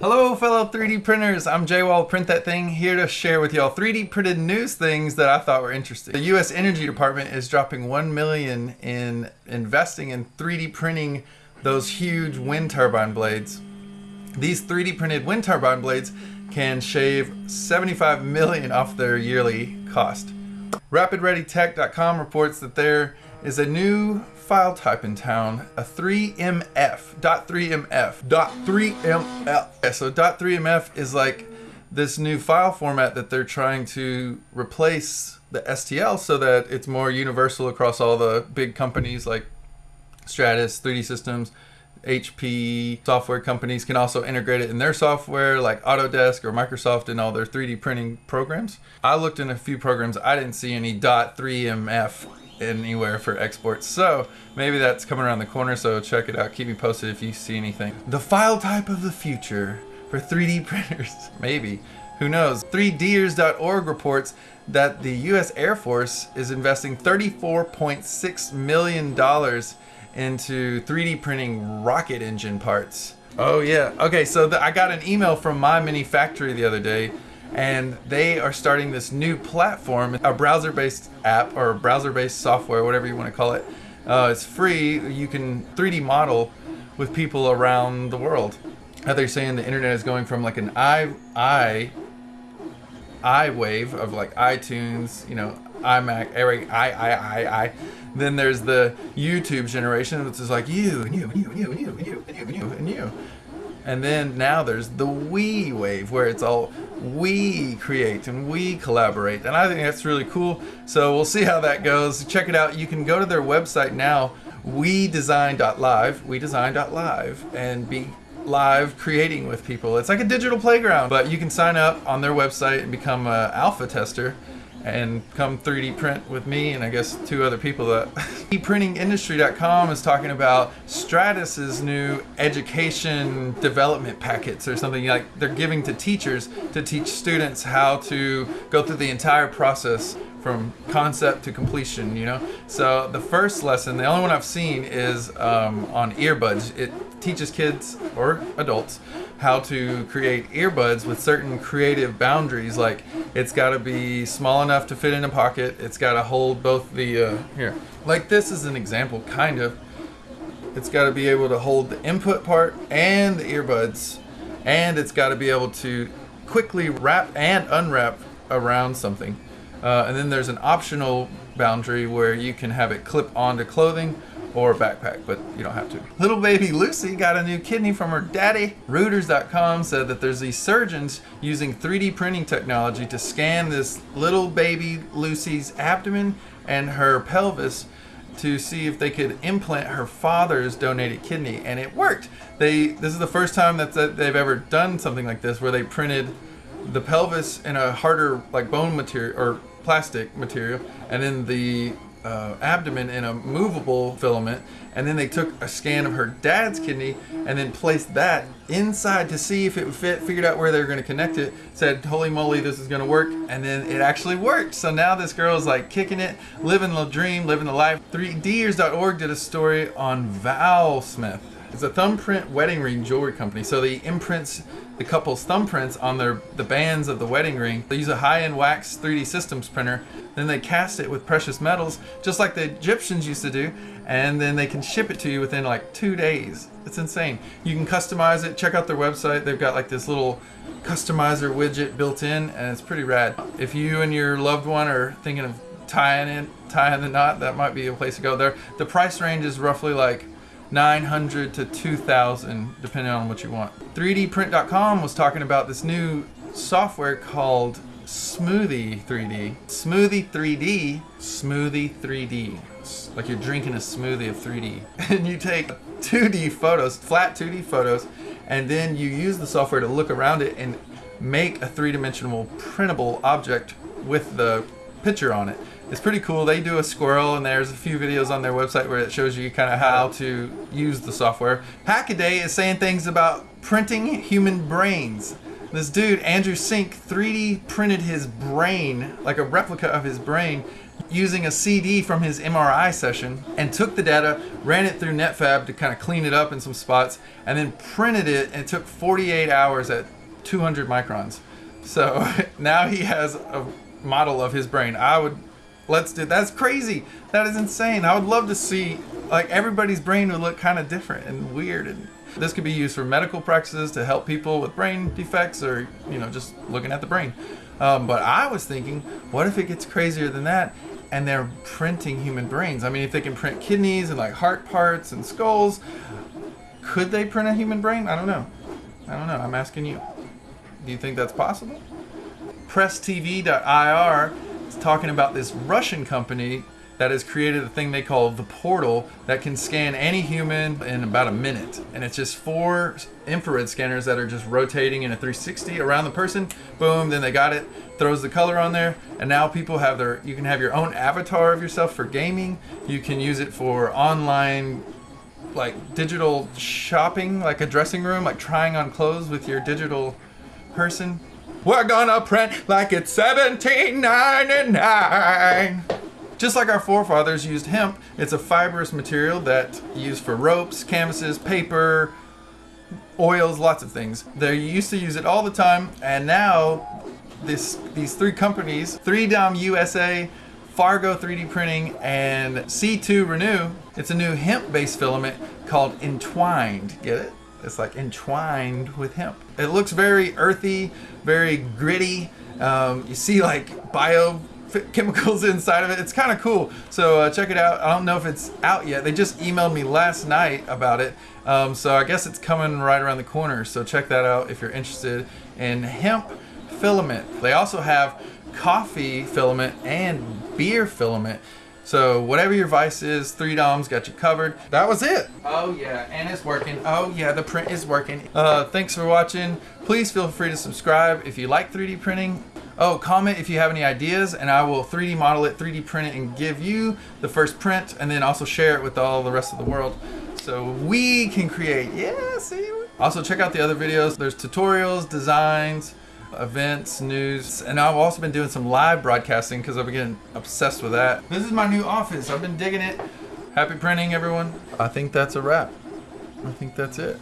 Hello fellow 3D printers, I'm JWall Print That Thing here to share with y'all 3D printed news things that I thought were interesting. The US Energy Department is dropping 1 million in investing in 3D printing those huge wind turbine blades. These 3D printed wind turbine blades can shave 75 million off their yearly cost. RapidReadyTech.com reports that there is a new file type in town, a 3MF, dot 3MF, dot 3MF. So dot 3MF is like this new file format that they're trying to replace the STL so that it's more universal across all the big companies like Stratasys, 3D Systems, HP software companies can also integrate it in their software like Autodesk or Microsoft in all their 3D printing programs. I looked in a few programs, I didn't see any .3MF anywhere for exports. So maybe that's coming around the corner, so check it out. Keep me posted if you see anything. The file type of the future for 3D printers, maybe. Who knows? 3Ders.org reports that the US Air Force is investing $34.6 million into 3D printing rocket engine parts. Oh yeah. Okay, so the, I got an email from MyMiniFactory the other day and they are starting this new platform, a browser-based app or browser-based software, whatever you want to call it. Uh, it's free. You can 3D model with people around the world. How they're saying the internet is going from like an i i i wave of like iTunes, you know, iMac, Eric, I, I, I, I. Then there's the YouTube generation, which is like you and you and you and you and you and you and you and you and you. And then now there's the we wave where it's all we create and we collaborate. And I think that's really cool. So we'll see how that goes. Check it out. You can go to their website now, wedesign.live, wedesign.live, and be live creating with people. It's like a digital playground, but you can sign up on their website and become an alpha tester and come 3D print with me and I guess two other people that printingindustry.com is talking about Stratasys's new education development packets or something like they're giving to teachers to teach students how to go through the entire process from concept to completion, you know? So the first lesson, the only one I've seen is um, on earbuds. It teaches kids or adults how to create earbuds with certain creative boundaries. Like it's got to be small enough to fit in a pocket. It's got to hold both the, uh, here, like this is an example, kind of. It's got to be able to hold the input part and the earbuds. And it's got to be able to quickly wrap and unwrap around something. Uh, and then there's an optional boundary where you can have it clip onto clothing or a backpack, but you don't have to. Little baby Lucy got a new kidney from her daddy. Reuters.com said that there's these surgeons using 3D printing technology to scan this little baby Lucy's abdomen and her pelvis to see if they could implant her father's donated kidney and it worked. They this is the first time that they've ever done something like this where they printed the pelvis in a harder like bone material or plastic material and then the uh, abdomen in a movable filament and then they took a scan of her dad's kidney and then placed that inside to see if it would fit figured out where they were going to connect it said holy moly this is going to work and then it actually worked. So now this girl is like kicking it living the dream living the life. 3ders.org did a story on Valsmith it's a thumbprint wedding ring jewelry company so they imprints the couple's thumbprints on their the bands of the wedding ring. They use a high-end wax 3D systems printer. Then they cast it with precious metals, just like the Egyptians used to do, and then they can ship it to you within like two days. It's insane. You can customize it. Check out their website. They've got like this little customizer widget built in, and it's pretty rad. If you and your loved one are thinking of tying it, tying the knot, that might be a place to go. There, the price range is roughly like 900 to 2000 depending on what you want. 3dprint.com was talking about this new software called Smoothie 3D. Smoothie 3D, Smoothie 3D. It's like you're drinking a smoothie of 3D. And you take 2D photos, flat 2D photos, and then you use the software to look around it and make a three-dimensional printable object with the picture on it. It's pretty cool. They do a squirrel, and there's a few videos on their website where it shows you kind of how to use the software. Hackaday is saying things about printing human brains. This dude, Andrew Sink, 3D printed his brain, like a replica of his brain, using a CD from his MRI session and took the data, ran it through Netfabb to kind of clean it up in some spots, and then printed it. And it took 48 hours at 200 microns. So now he has a model of his brain. I would let's do that's crazy. That is insane. I would love to see like everybody's brain would look kind of different and weird and this could be used for medical practices to help people with brain defects or you know just looking at the brain. Um, but I was thinking, what if it gets crazier than that? And they're printing human brains. I mean, if they can print kidneys and like heart parts and skulls, could they print a human brain? I don't know. I don't know. I'm asking you. Do you think that's possible? PressTV.ir talking about this Russian company that has created a thing they call the portal that can scan any human in about a minute. And it's just four infrared scanners that are just rotating in a 360 around the person. Boom, then they got it, throws the color on there. And now people have their, you can have your own avatar of yourself for gaming. You can use it for online like digital shopping, like a dressing room, like trying on clothes with your digital person. We're gonna print like it's 1799. Just like our forefathers used hemp, it's a fibrous material that used for ropes, canvases, paper, oils, lots of things. They used to use it all the time, and now this these three companies, 3DOM USA, Fargo 3D Printing, and C2 Renew, it's a new hemp-based filament called Entwined. Get it? It's like entwined with hemp. It looks very earthy, very gritty. Um, you see like bio chemicals inside of it. It's kind of cool. So uh, check it out. I don't know if it's out yet. They just emailed me last night about it. Um, so I guess it's coming right around the corner. So check that out if you're interested in hemp filament. They also have coffee filament and beer filament. So whatever your vice is, 3DOM's got you covered. That was it. Oh yeah, and it's working. Oh yeah, the print is working. Uh, thanks for watching. Please feel free to subscribe if you like 3D printing. Oh, comment if you have any ideas and I will 3D model it, 3D print it and give you the first print and then also share it with all the rest of the world so we can create. Yeah, see? Also check out the other videos. There's tutorials, designs, events, news, and I've also been doing some live broadcasting because I've been getting obsessed with that. This is my new office. I've been digging it. Happy printing, everyone. I think that's a wrap. I think that's it.